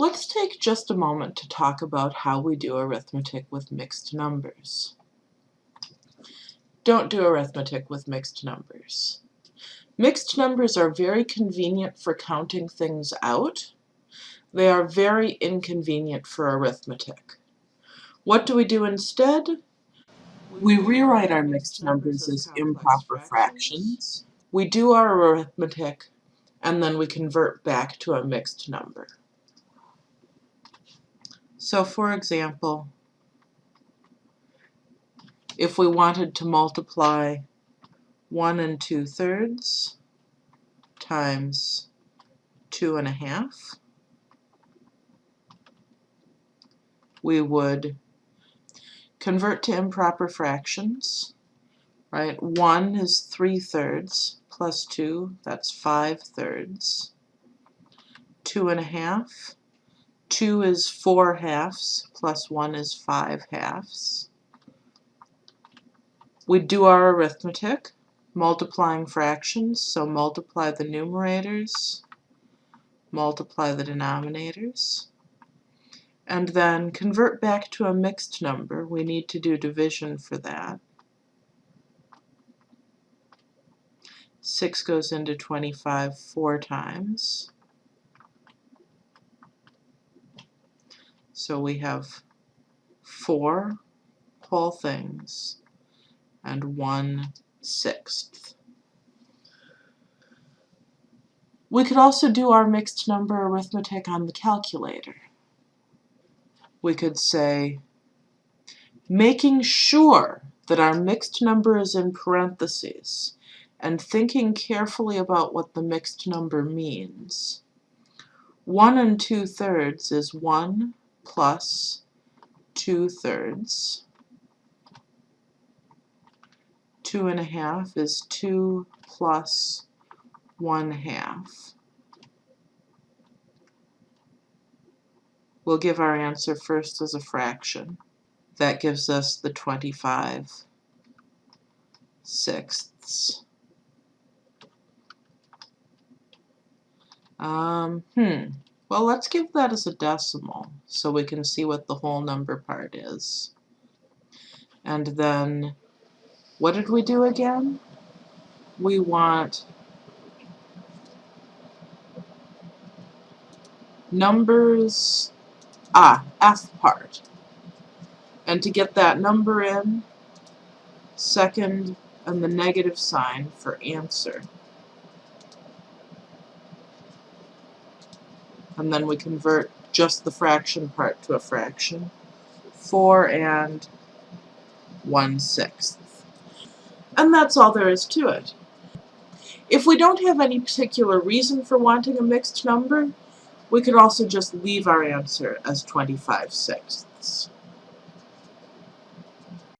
Let's take just a moment to talk about how we do arithmetic with mixed numbers. Don't do arithmetic with mixed numbers. Mixed numbers are very convenient for counting things out. They are very inconvenient for arithmetic. What do we do instead? We rewrite our mixed numbers as improper fractions. We do our arithmetic, and then we convert back to a mixed number. So for example, if we wanted to multiply 1 and 2 thirds times 2 and a half, we would convert to improper fractions, right? 1 is 3 thirds plus 2, that's 5 thirds. 2 and a half 2 is 4 halves, plus 1 is 5 halves. We do our arithmetic, multiplying fractions, so multiply the numerators, multiply the denominators, and then convert back to a mixed number. We need to do division for that. 6 goes into 25 four times. So we have four whole things and one sixth. We could also do our mixed number arithmetic on the calculator. We could say, making sure that our mixed number is in parentheses and thinking carefully about what the mixed number means. 1 and 2 thirds is 1 plus 2 thirds. Two and a half is 2 plus 1 half. We'll give our answer first as a fraction. That gives us the 25 sixths. Um, hmm. Well, let's give that as a decimal so we can see what the whole number part is. And then, what did we do again? We want numbers, ah, F part. And to get that number in, second and the negative sign for answer. And then we convert just the fraction part to a fraction. 4 and 1 sixth. And that's all there is to it. If we don't have any particular reason for wanting a mixed number, we could also just leave our answer as 25 sixths.